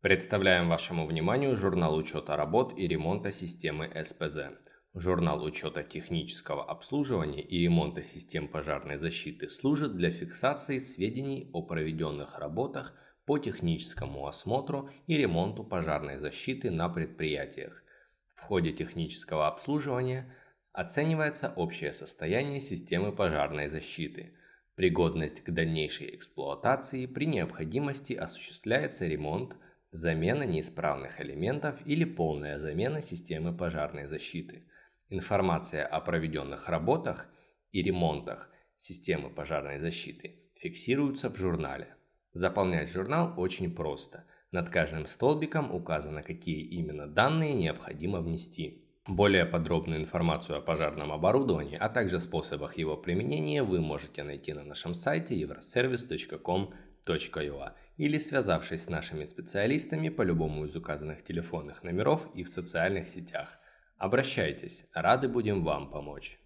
Представляем вашему вниманию журнал учета работ и ремонта системы СПЗ. Журнал учета технического обслуживания и ремонта систем пожарной защиты служит для фиксации сведений о проведенных работах по техническому осмотру и ремонту пожарной защиты на предприятиях. В ходе технического обслуживания оценивается общее состояние системы пожарной защиты. Пригодность к дальнейшей эксплуатации при необходимости осуществляется ремонт, замена неисправных элементов или полная замена системы пожарной защиты. Информация о проведенных работах и ремонтах системы пожарной защиты фиксируется в журнале. Заполнять журнал очень просто. Над каждым столбиком указано, какие именно данные необходимо внести. Более подробную информацию о пожарном оборудовании, а также способах его применения вы можете найти на нашем сайте euroservice.com.ua или связавшись с нашими специалистами по любому из указанных телефонных номеров и в социальных сетях. Обращайтесь, рады будем вам помочь.